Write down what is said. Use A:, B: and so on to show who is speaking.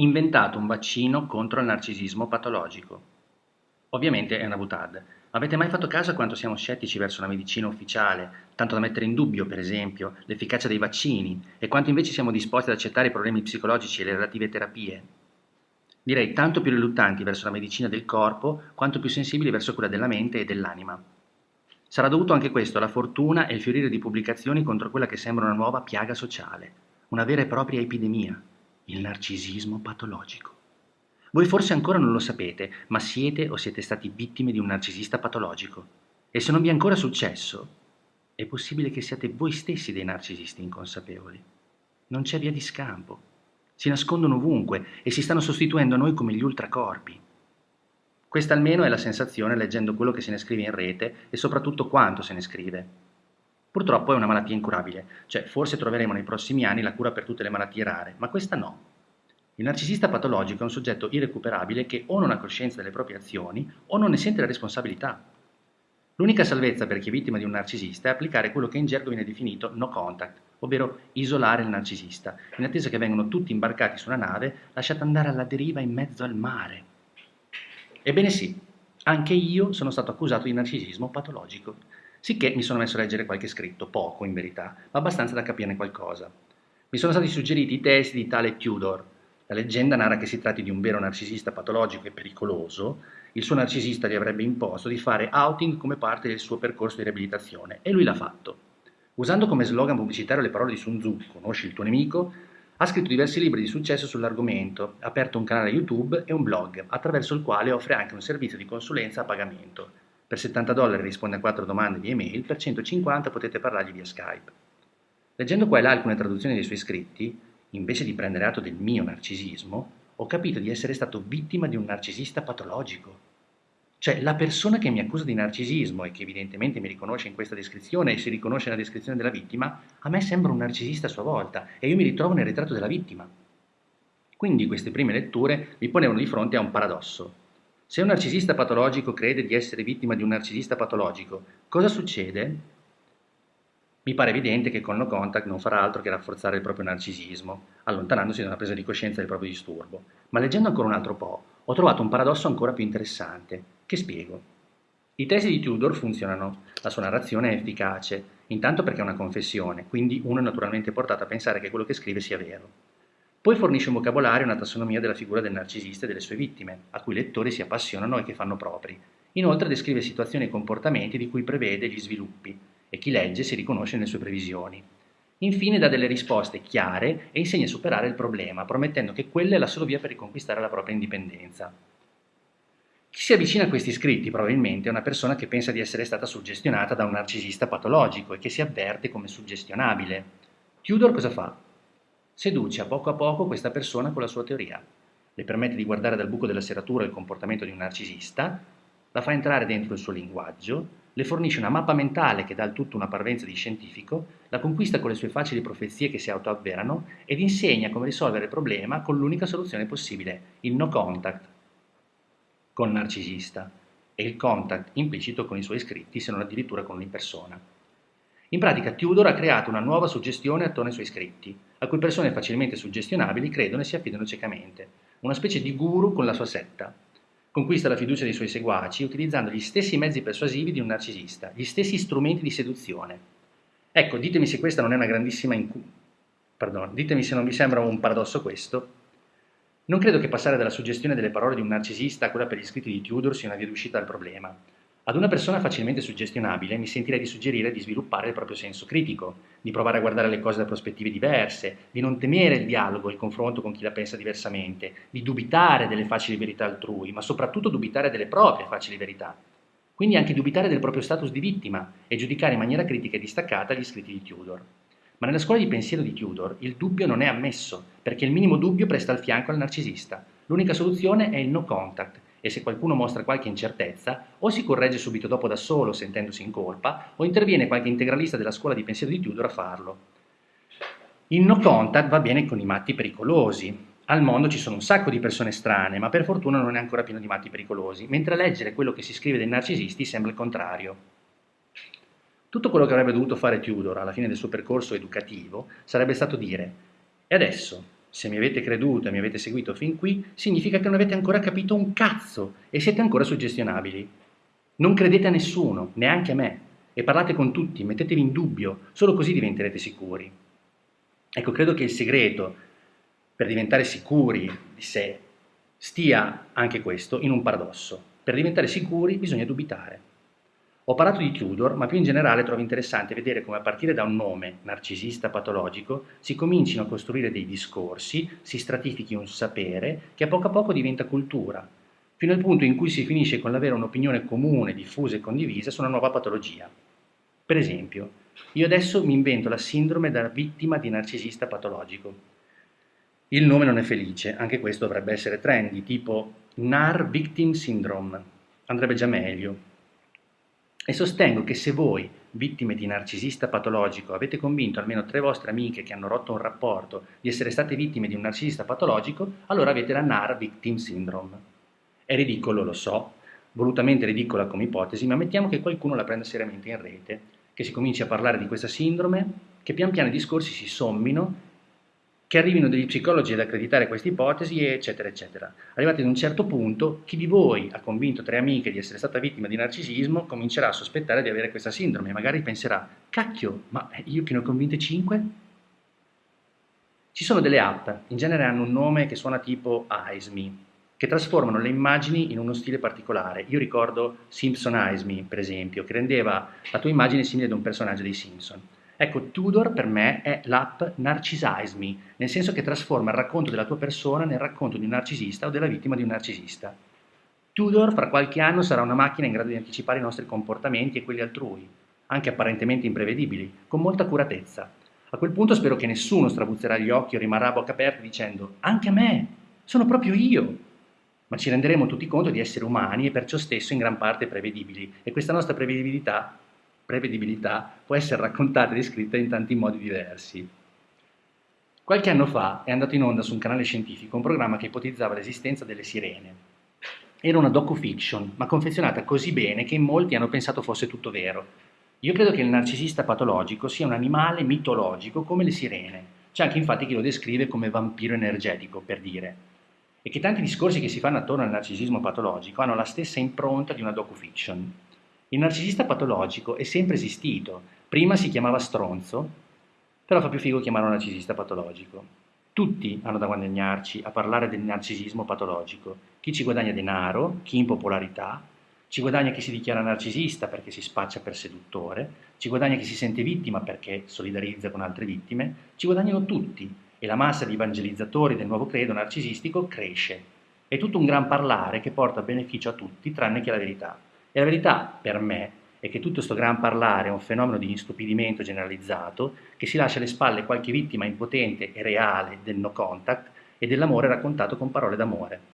A: inventato un vaccino contro il narcisismo patologico. Ovviamente è una butad. Avete mai fatto caso a quanto siamo scettici verso una medicina ufficiale, tanto da mettere in dubbio, per esempio, l'efficacia dei vaccini e quanto invece siamo disposti ad accettare i problemi psicologici e le relative terapie? Direi tanto più riluttanti verso la medicina del corpo quanto più sensibili verso quella della mente e dell'anima. Sarà dovuto anche questo alla fortuna e il fiorire di pubblicazioni contro quella che sembra una nuova piaga sociale, una vera e propria epidemia, il narcisismo patologico. Voi forse ancora non lo sapete, ma siete o siete stati vittime di un narcisista patologico. E se non vi è ancora successo, è possibile che siate voi stessi dei narcisisti inconsapevoli. Non c'è via di scampo. Si nascondono ovunque e si stanno sostituendo a noi come gli ultracorpi. Questa almeno è la sensazione leggendo quello che se ne scrive in rete e soprattutto quanto se ne scrive. Purtroppo è una malattia incurabile, cioè forse troveremo nei prossimi anni la cura per tutte le malattie rare, ma questa no. Il narcisista patologico è un soggetto irrecuperabile che o non ha coscienza delle proprie azioni o non ne sente la responsabilità. L'unica salvezza per chi è vittima di un narcisista è applicare quello che in gergo viene definito no contact, ovvero isolare il narcisista, in attesa che vengano tutti imbarcati su una nave lasciata andare alla deriva in mezzo al mare. Ebbene sì, anche io sono stato accusato di narcisismo patologico, Sicché mi sono messo a leggere qualche scritto, poco in verità, ma abbastanza da capirne qualcosa. Mi sono stati suggeriti i testi di tale Tudor. La leggenda narra che si tratti di un vero narcisista patologico e pericoloso. Il suo narcisista gli avrebbe imposto di fare outing come parte del suo percorso di riabilitazione e lui l'ha fatto. Usando come slogan pubblicitario le parole di Sun Tzu, conosci il tuo nemico, ha scritto diversi libri di successo sull'argomento, ha aperto un canale YouTube e un blog, attraverso il quale offre anche un servizio di consulenza a pagamento. Per 70 dollari risponde a 4 domande di email, per 150 potete parlargli via Skype. Leggendo qua e là alcune traduzioni dei suoi scritti, invece di prendere atto del mio narcisismo, ho capito di essere stato vittima di un narcisista patologico. Cioè, la persona che mi accusa di narcisismo e che evidentemente mi riconosce in questa descrizione e si riconosce nella descrizione della vittima, a me sembra un narcisista a sua volta e io mi ritrovo nel ritratto della vittima. Quindi queste prime letture mi ponevano di fronte a un paradosso. Se un narcisista patologico crede di essere vittima di un narcisista patologico, cosa succede? Mi pare evidente che con no contact non farà altro che rafforzare il proprio narcisismo, allontanandosi da una presa di coscienza del proprio disturbo. Ma leggendo ancora un altro po', ho trovato un paradosso ancora più interessante, che spiego. I testi di Tudor funzionano, la sua narrazione è efficace, intanto perché è una confessione, quindi uno è naturalmente portato a pensare che quello che scrive sia vero. Poi fornisce un vocabolario e una tassonomia della figura del narcisista e delle sue vittime, a cui i lettori si appassionano e che fanno propri. Inoltre descrive situazioni e comportamenti di cui prevede gli sviluppi, e chi legge si riconosce nelle sue previsioni. Infine dà delle risposte chiare e insegna a superare il problema, promettendo che quella è la sola via per riconquistare la propria indipendenza. Chi si avvicina a questi scritti probabilmente è una persona che pensa di essere stata suggestionata da un narcisista patologico e che si avverte come suggestionabile. Tudor cosa fa? Seduce a poco a poco questa persona con la sua teoria. Le permette di guardare dal buco della serratura il comportamento di un narcisista, la fa entrare dentro il suo linguaggio, le fornisce una mappa mentale che dà al tutto una parvenza di scientifico, la conquista con le sue facili profezie che si autoavverano ed insegna come risolvere il problema con l'unica soluzione possibile, il no contact con narcisista e il contact implicito con i suoi iscritti se non addirittura con un'impersona. In pratica Tudor ha creato una nuova suggestione attorno ai suoi scritti, a cui persone facilmente suggestionabili credono e si affidano ciecamente, una specie di guru con la sua setta. Conquista la fiducia dei suoi seguaci utilizzando gli stessi mezzi persuasivi di un narcisista, gli stessi strumenti di seduzione. Ecco, ditemi se questa non è una grandissima incu... Pardon, ditemi se non vi sembra un paradosso questo. Non credo che passare dalla suggestione delle parole di un narcisista a quella per gli scritti di Tudor sia una via d'uscita dal problema. Ad una persona facilmente suggestionabile mi sentirei di suggerire di sviluppare il proprio senso critico, di provare a guardare le cose da prospettive diverse, di non temere il dialogo e il confronto con chi la pensa diversamente, di dubitare delle facili verità altrui, ma soprattutto dubitare delle proprie facili verità. Quindi anche dubitare del proprio status di vittima e giudicare in maniera critica e distaccata gli scritti di Tudor. Ma nella scuola di pensiero di Tudor il dubbio non è ammesso, perché il minimo dubbio presta al fianco al narcisista. L'unica soluzione è il no contact, e se qualcuno mostra qualche incertezza, o si corregge subito dopo da solo sentendosi in colpa, o interviene qualche integralista della scuola di pensiero di Tudor a farlo. Il no contact va bene con i matti pericolosi. Al mondo ci sono un sacco di persone strane, ma per fortuna non è ancora pieno di matti pericolosi, mentre leggere quello che si scrive dei narcisisti sembra il contrario. Tutto quello che avrebbe dovuto fare Tudor alla fine del suo percorso educativo sarebbe stato dire «E adesso, se mi avete creduto e mi avete seguito fin qui, significa che non avete ancora capito un cazzo e siete ancora suggestionabili. Non credete a nessuno, neanche a me, e parlate con tutti, mettetevi in dubbio, solo così diventerete sicuri. Ecco, credo che il segreto per diventare sicuri di sé stia anche questo in un paradosso. Per diventare sicuri bisogna dubitare. Ho parlato di Tudor, ma più in generale trovo interessante vedere come a partire da un nome, narcisista patologico, si comincino a costruire dei discorsi, si stratifichi un sapere che a poco a poco diventa cultura, fino al punto in cui si finisce con l'avere un'opinione comune, diffusa e condivisa su una nuova patologia. Per esempio, io adesso mi invento la sindrome da vittima di narcisista patologico. Il nome non è felice, anche questo dovrebbe essere trendy, tipo NAR Victim Syndrome, andrebbe già meglio, e sostengo che se voi, vittime di narcisista patologico, avete convinto almeno tre vostre amiche che hanno rotto un rapporto di essere state vittime di un narcisista patologico, allora avete la NAR Victim Syndrome. È ridicolo, lo so, volutamente ridicola come ipotesi, ma mettiamo che qualcuno la prenda seriamente in rete, che si cominci a parlare di questa sindrome, che pian piano i discorsi si sommino che arrivino degli psicologi ad accreditare questa ipotesi, eccetera, eccetera. Arrivati ad un certo punto, chi di voi ha convinto tre amiche di essere stata vittima di narcisismo comincerà a sospettare di avere questa sindrome e magari penserà, cacchio, ma io che ne ho convinte cinque? Ci sono delle app, in genere hanno un nome che suona tipo AISME, che trasformano le immagini in uno stile particolare. Io ricordo Simpson AISME, per esempio, che rendeva la tua immagine simile ad un personaggio dei Simpson. Ecco, Tudor per me è l'app Narcisize Me, nel senso che trasforma il racconto della tua persona nel racconto di un narcisista o della vittima di un narcisista. Tudor fra qualche anno sarà una macchina in grado di anticipare i nostri comportamenti e quelli altrui, anche apparentemente imprevedibili, con molta accuratezza. A quel punto spero che nessuno strabuzzerà gli occhi o rimarrà a bocca aperta dicendo «Anche a me! Sono proprio io!» Ma ci renderemo tutti conto di essere umani e perciò stesso in gran parte prevedibili e questa nostra prevedibilità prevedibilità può essere raccontata e descritta in tanti modi diversi. Qualche anno fa è andato in onda su un canale scientifico un programma che ipotizzava l'esistenza delle sirene. Era una docu-fiction, ma confezionata così bene che molti hanno pensato fosse tutto vero. Io credo che il narcisista patologico sia un animale mitologico come le sirene. C'è anche infatti chi lo descrive come vampiro energetico, per dire. E che tanti discorsi che si fanno attorno al narcisismo patologico hanno la stessa impronta di una docu-fiction. Il narcisista patologico è sempre esistito, prima si chiamava stronzo, però fa più figo chiamarlo narcisista patologico. Tutti hanno da guadagnarci a parlare del narcisismo patologico, chi ci guadagna denaro, chi in popolarità, ci guadagna chi si dichiara narcisista perché si spaccia per seduttore, ci guadagna chi si sente vittima perché solidarizza con altre vittime, ci guadagnano tutti e la massa di evangelizzatori del nuovo credo narcisistico cresce. È tutto un gran parlare che porta beneficio a tutti tranne che la verità. E la verità, per me, è che tutto questo gran parlare è un fenomeno di instupidimento generalizzato che si lascia alle spalle qualche vittima impotente e reale del no contact e dell'amore raccontato con parole d'amore.